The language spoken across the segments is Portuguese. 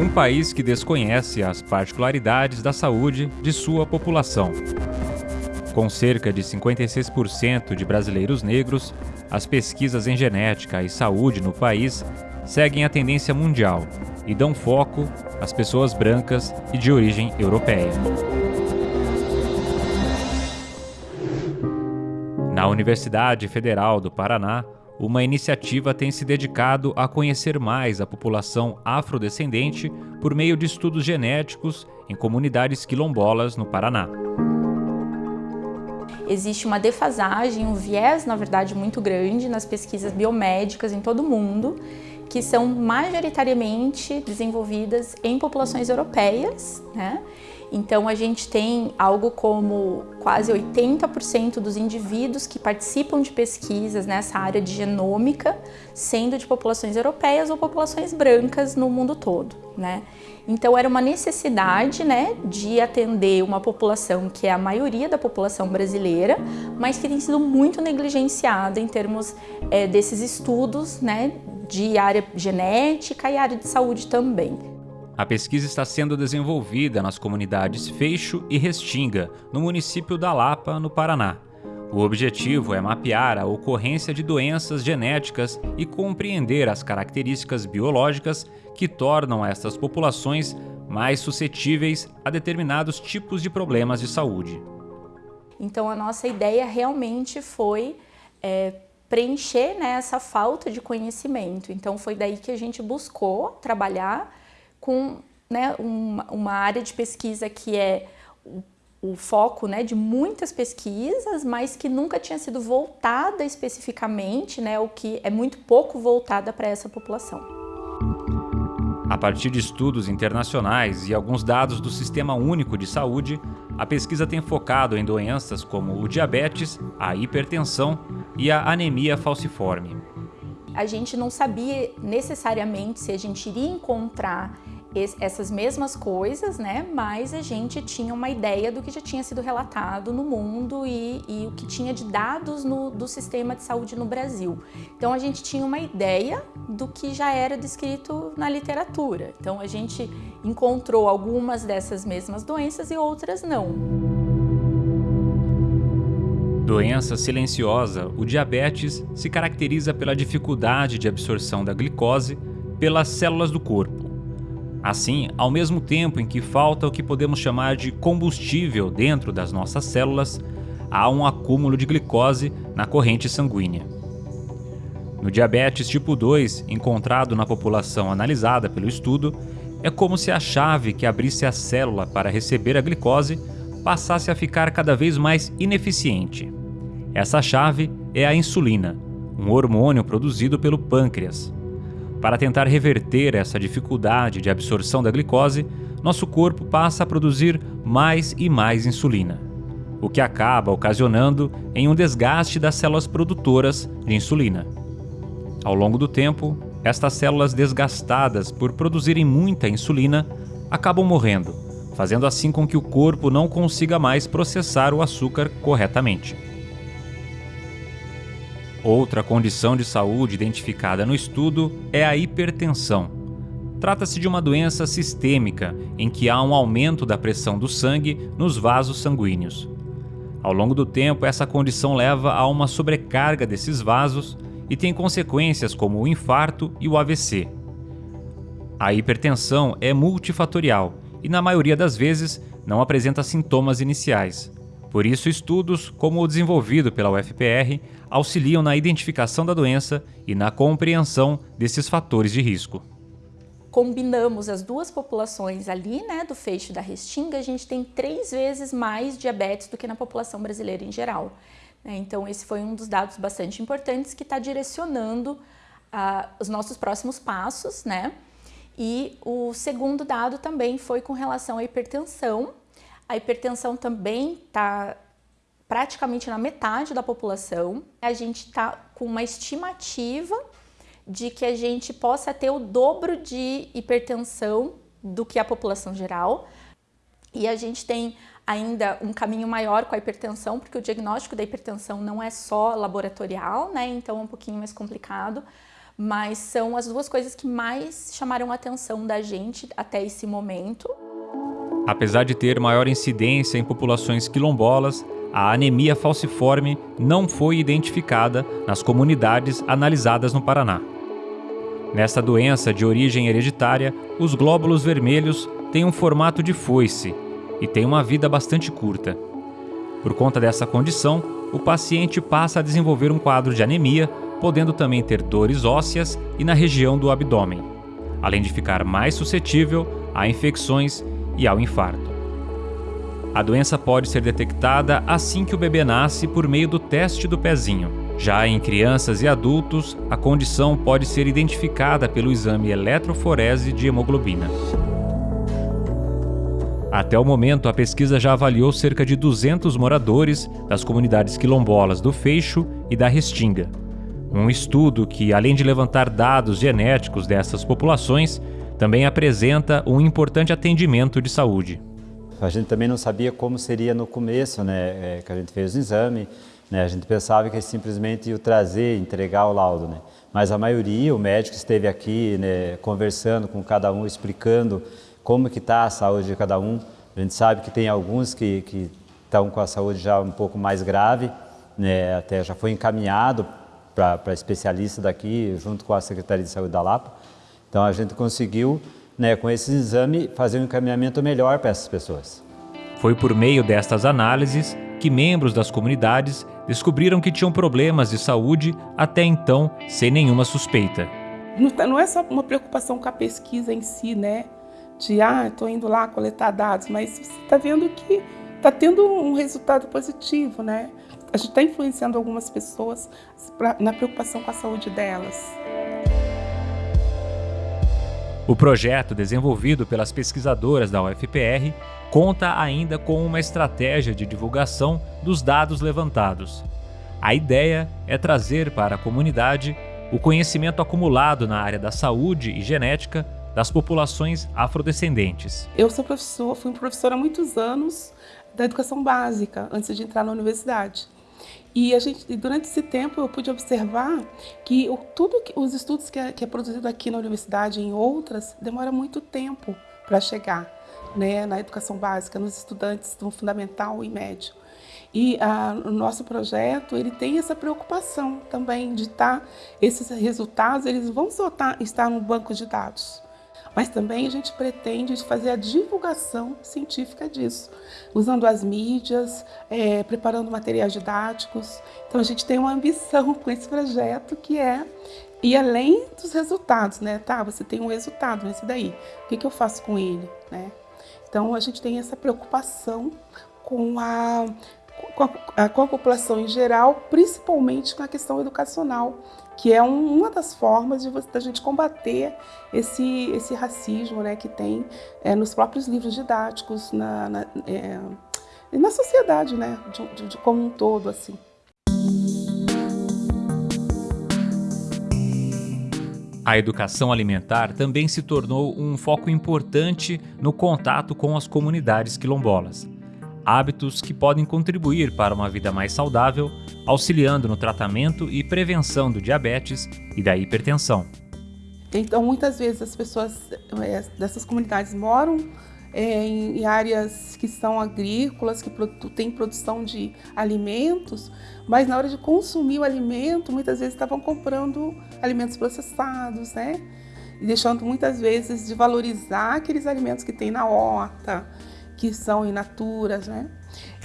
um país que desconhece as particularidades da saúde de sua população. Com cerca de 56% de brasileiros negros, as pesquisas em genética e saúde no país seguem a tendência mundial e dão foco às pessoas brancas e de origem europeia. Na Universidade Federal do Paraná, uma iniciativa tem se dedicado a conhecer mais a população afrodescendente por meio de estudos genéticos em comunidades quilombolas no Paraná. Existe uma defasagem, um viés, na verdade, muito grande nas pesquisas biomédicas em todo o mundo, que são majoritariamente desenvolvidas em populações europeias, né? Então a gente tem algo como quase 80% dos indivíduos que participam de pesquisas nessa área de genômica, sendo de populações europeias ou populações brancas no mundo todo, né? Então era uma necessidade, né, de atender uma população que é a maioria da população brasileira, mas que tem sido muito negligenciada em termos é, desses estudos, né, de área genética e área de saúde também. A pesquisa está sendo desenvolvida nas comunidades Feixo e Restinga, no município da Lapa, no Paraná. O objetivo é mapear a ocorrência de doenças genéticas e compreender as características biológicas que tornam estas populações mais suscetíveis a determinados tipos de problemas de saúde. Então a nossa ideia realmente foi é, preencher né, essa falta de conhecimento. Então foi daí que a gente buscou trabalhar com né, uma, uma área de pesquisa que é o, o foco né, de muitas pesquisas, mas que nunca tinha sido voltada especificamente, né, o que é muito pouco voltada para essa população. A partir de estudos internacionais e alguns dados do Sistema Único de Saúde, a pesquisa tem focado em doenças como o diabetes, a hipertensão e a anemia falciforme. A gente não sabia necessariamente se a gente iria encontrar essas mesmas coisas, né? Mas a gente tinha uma ideia do que já tinha sido relatado no mundo e, e o que tinha de dados no, do sistema de saúde no Brasil. Então a gente tinha uma ideia do que já era descrito na literatura. Então a gente encontrou algumas dessas mesmas doenças e outras não. Doença silenciosa, o diabetes se caracteriza pela dificuldade de absorção da glicose pelas células do corpo Assim, ao mesmo tempo em que falta o que podemos chamar de combustível dentro das nossas células, há um acúmulo de glicose na corrente sanguínea. No diabetes tipo 2, encontrado na população analisada pelo estudo, é como se a chave que abrisse a célula para receber a glicose passasse a ficar cada vez mais ineficiente. Essa chave é a insulina, um hormônio produzido pelo pâncreas. Para tentar reverter essa dificuldade de absorção da glicose, nosso corpo passa a produzir mais e mais insulina, o que acaba ocasionando em um desgaste das células produtoras de insulina. Ao longo do tempo, estas células desgastadas por produzirem muita insulina acabam morrendo, fazendo assim com que o corpo não consiga mais processar o açúcar corretamente. Outra condição de saúde identificada no estudo é a hipertensão. Trata-se de uma doença sistêmica em que há um aumento da pressão do sangue nos vasos sanguíneos. Ao longo do tempo, essa condição leva a uma sobrecarga desses vasos e tem consequências como o infarto e o AVC. A hipertensão é multifatorial e, na maioria das vezes, não apresenta sintomas iniciais. Por isso, estudos como o desenvolvido pela UFPR auxiliam na identificação da doença e na compreensão desses fatores de risco. Combinamos as duas populações ali, né, do feixe da restinga, a gente tem três vezes mais diabetes do que na população brasileira em geral. Né? Então, esse foi um dos dados bastante importantes que está direcionando uh, os nossos próximos passos, né? E o segundo dado também foi com relação à hipertensão, a hipertensão também está praticamente na metade da população. A gente está com uma estimativa de que a gente possa ter o dobro de hipertensão do que a população geral. E a gente tem ainda um caminho maior com a hipertensão, porque o diagnóstico da hipertensão não é só laboratorial, né? Então é um pouquinho mais complicado. mas são as duas coisas que mais chamaram a atenção da gente até esse momento. Apesar de ter maior incidência em populações quilombolas, a anemia falciforme não foi identificada nas comunidades analisadas no Paraná. Nesta doença de origem hereditária, os glóbulos vermelhos têm um formato de foice e têm uma vida bastante curta. Por conta dessa condição, o paciente passa a desenvolver um quadro de anemia, podendo também ter dores ósseas e na região do abdômen, além de ficar mais suscetível a infecções e ao infarto. A doença pode ser detectada assim que o bebê nasce por meio do teste do pezinho. Já em crianças e adultos, a condição pode ser identificada pelo exame eletroforese de hemoglobina. Até o momento, a pesquisa já avaliou cerca de 200 moradores das comunidades quilombolas do Feixo e da Restinga. Um estudo que, além de levantar dados genéticos dessas populações, também apresenta um importante atendimento de saúde. A gente também não sabia como seria no começo, né, é, que a gente fez o exame, né, a gente pensava que simplesmente ia trazer, entregar o laudo, né, mas a maioria, o médico esteve aqui, né, conversando com cada um, explicando como que está a saúde de cada um. A gente sabe que tem alguns que, que estão com a saúde já um pouco mais grave, né, até já foi encaminhado para especialista daqui, junto com a Secretaria de Saúde da Lapa. Então a gente conseguiu né, com esse exame, fazer um encaminhamento melhor para essas pessoas. Foi por meio destas análises que membros das comunidades descobriram que tinham problemas de saúde até então sem nenhuma suspeita. Não é só uma preocupação com a pesquisa em si, né? De, ah, estou indo lá coletar dados, mas você está vendo que está tendo um resultado positivo, né? A gente está influenciando algumas pessoas na preocupação com a saúde delas. O projeto, desenvolvido pelas pesquisadoras da UFPR, conta ainda com uma estratégia de divulgação dos dados levantados. A ideia é trazer para a comunidade o conhecimento acumulado na área da saúde e genética das populações afrodescendentes. Eu sou professor, fui professora há muitos anos da educação básica, antes de entrar na universidade. E a gente, durante esse tempo eu pude observar que o, tudo que, os estudos que é, que é produzido aqui na universidade e em outras demora muito tempo para chegar né, na educação básica, nos estudantes do fundamental e médio. E a, o nosso projeto ele tem essa preocupação também de estar, tá, esses resultados eles vão soltar, estar no banco de dados. Mas também a gente pretende fazer a divulgação científica disso, usando as mídias, é, preparando materiais didáticos. Então a gente tem uma ambição com esse projeto que é e além dos resultados, né? Tá, você tem um resultado nesse daí. O que, que eu faço com ele, né? Então a gente tem essa preocupação com a com a, com a, população em geral, principalmente com a questão educacional, que é um, uma das formas de da gente combater esse, esse racismo né, que tem é, nos próprios livros didáticos, na, na, é, na sociedade, né, de, de, de como um todo. assim. A educação alimentar também se tornou um foco importante no contato com as comunidades quilombolas hábitos que podem contribuir para uma vida mais saudável, auxiliando no tratamento e prevenção do diabetes e da hipertensão. Então, muitas vezes as pessoas é, dessas comunidades moram é, em áreas que são agrícolas, que têm produção de alimentos, mas na hora de consumir o alimento, muitas vezes estavam comprando alimentos processados, né? E deixando muitas vezes de valorizar aqueles alimentos que tem na horta, que são in naturas, né?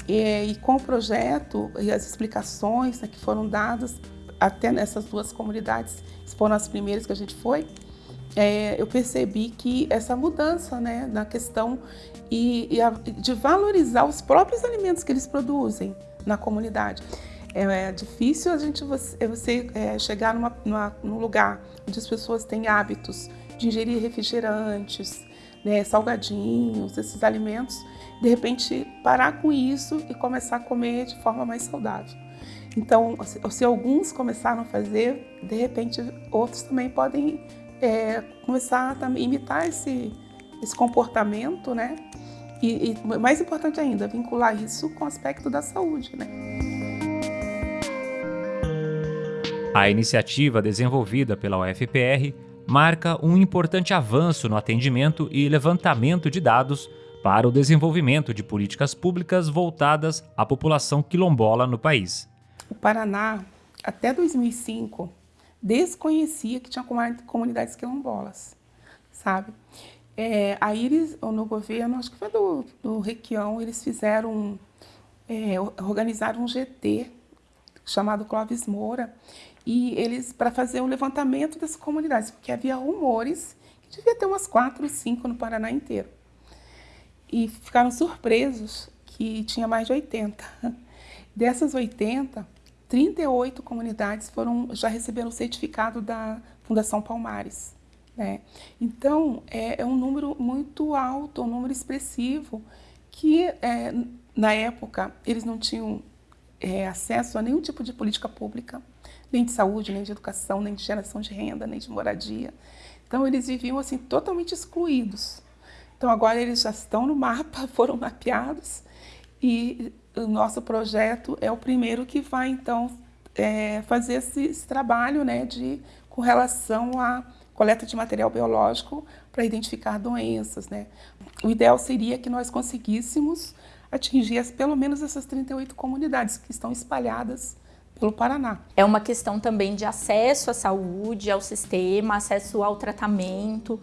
E, e, com o projeto e as explicações né, que foram dadas até nessas duas comunidades, foram as primeiras que a gente foi, é, eu percebi que essa mudança né, na questão e, e a, de valorizar os próprios alimentos que eles produzem na comunidade. É, é difícil a gente você, é você é, chegar numa, numa, num lugar onde as pessoas têm hábitos de ingerir refrigerantes, né, salgadinhos, esses alimentos, de repente parar com isso e começar a comer de forma mais saudável. Então, se, alguns começaram a fazer, de repente outros também podem é, começar a imitar esse, esse comportamento, né? E, e mais importante ainda, vincular isso com o aspecto da saúde, né? A iniciativa desenvolvida pela UFPR marca um importante avanço no atendimento e levantamento de dados para o desenvolvimento de políticas públicas voltadas à população quilombola no país. O Paraná, até 2005, desconhecia que tinha comunidades quilombolas, sabe? É, aí eles, no governo, acho que foi do, do Requião, eles fizeram, é, organizaram um GT chamado Clóvis Moura, e eles, para fazer o levantamento das comunidades, porque havia rumores que devia ter umas quatro, cinco no Paraná inteiro. E ficaram surpresos que tinha mais de 80. Dessas 80, 38 comunidades foram, já receberam o certificado da Fundação Palmares. Né? Então, é, é, um número muito alto, um número expressivo, que é, na época eles não tinham é, acesso a nenhum tipo de política pública, nem de saúde, nem de educação, nem de geração de renda, nem de moradia. Então, eles viviam assim totalmente excluídos. Então, agora eles já estão no mapa, foram mapeados, e o nosso projeto é o primeiro que vai, então, é, fazer esse, esse, trabalho né, de, com relação à coleta de material biológico para identificar doenças. Né. O ideal seria que nós conseguíssemos atingir pelo menos essas 38 comunidades que estão espalhadas pelo Paraná. É uma questão também de acesso à saúde, ao sistema, acesso ao tratamento.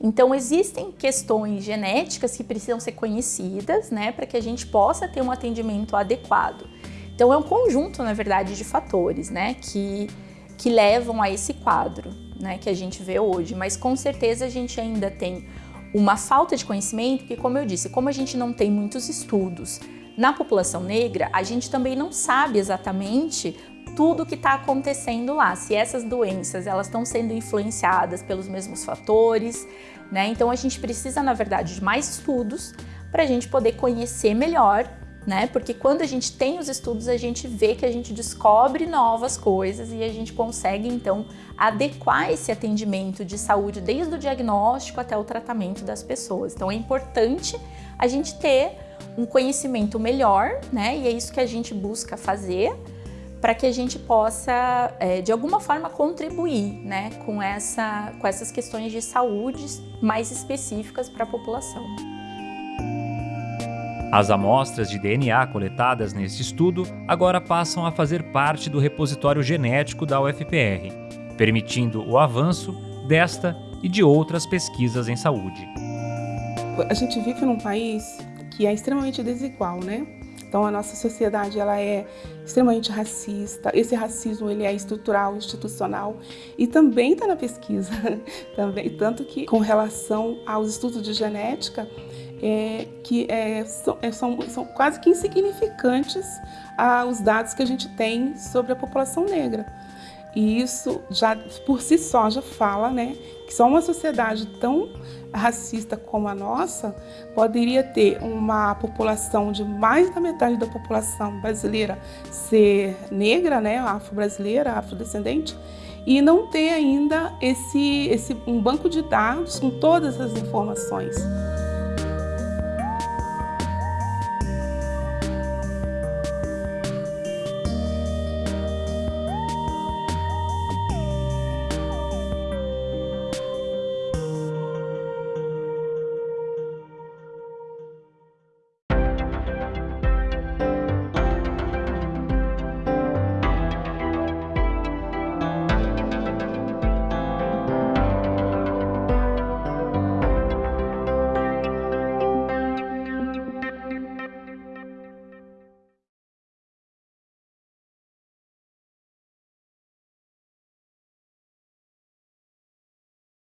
Então, existem questões genéticas que precisam ser conhecidas, né, para que a gente possa ter um atendimento adequado. Então, é um conjunto, na verdade, de fatores, né, que, que levam a esse quadro, né, que a gente vê hoje. Mas, com certeza, a gente ainda tem uma falta de conhecimento, que, como eu disse, como a gente não tem muitos estudos na população negra, a gente também não sabe exatamente tudo que está acontecendo lá, se essas doenças elas estão sendo influenciadas pelos mesmos fatores, né? Então a gente precisa, na verdade, de mais estudos para a gente poder conhecer melhor, né? Porque quando a gente tem os estudos, a gente vê que a gente descobre novas coisas e a gente consegue então adequar esse atendimento de saúde desde o diagnóstico até o tratamento das pessoas. Então é importante a gente ter um conhecimento melhor, né? E é isso que a gente busca fazer para que a gente possa, é, de alguma forma, contribuir né, com, essa, com essas questões de saúde mais específicas para a população. As amostras de DNA coletadas neste estudo agora passam a fazer parte do repositório genético da UFPR, permitindo o avanço desta e de outras pesquisas em saúde. A gente vive num país que é extremamente desigual, né? Então a nossa sociedade ela é extremamente racista. Esse racismo ele é estrutural, institucional e também está na pesquisa, também tanto que com relação aos estudos de genética é, que é, são, é, são, são, quase que insignificantes ah, os dados que a gente tem sobre a população negra. E isso já por si só já fala, né, que só uma sociedade tão racista como a nossa poderia ter uma população de mais da metade da população brasileira ser negra, né, afro-brasileira, afrodescendente, e não ter ainda esse, esse um banco de dados com todas as informações.